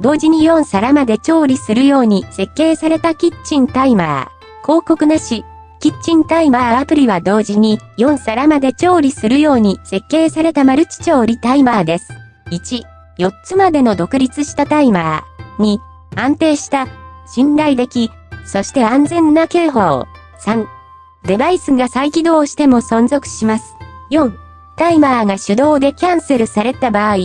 同時に4皿まで調理するように設計されたキッチンタイマー。広告なし。キッチンタイマーアプリは同時に4皿まで調理するように設計されたマルチ調理タイマーです。1、4つまでの独立したタイマー。2、安定した、信頼でき、そして安全な警報。3、デバイスが再起動しても存続します。4、タイマーが手動でキャンセルされた場合、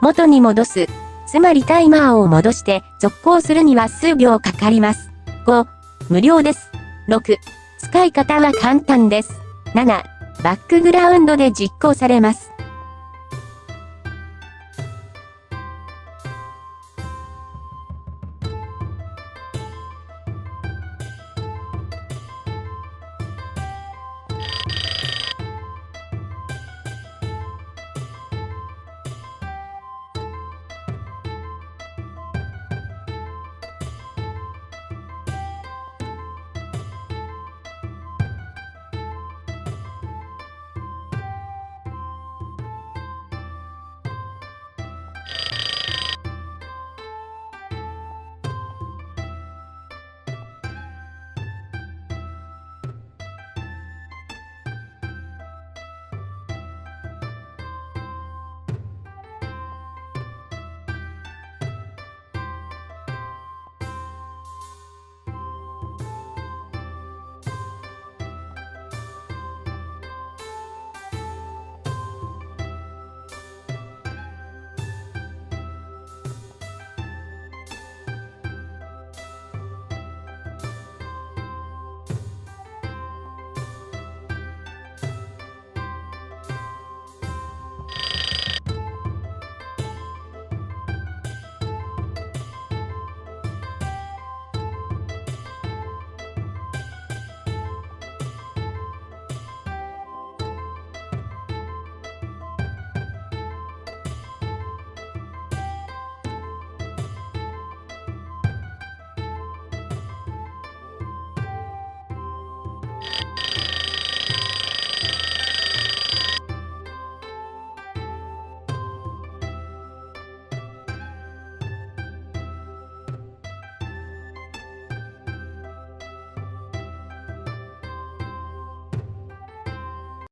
元に戻す。つまりタイマーを戻して続行するには数秒かかります。5、無料です。6、使い方は簡単です。7、バックグラウンドで実行されます。you